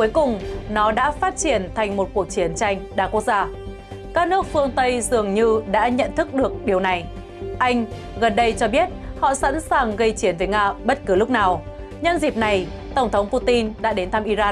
cuối cùng nó đã phát triển thành một cuộc chiến tranh đa quốc gia. Các nước phương Tây dường như đã nhận thức được điều này. Anh gần đây cho biết họ sẵn sàng gây chiến với Nga bất cứ lúc nào. Nhân dịp này, Tổng thống Putin đã đến thăm Iran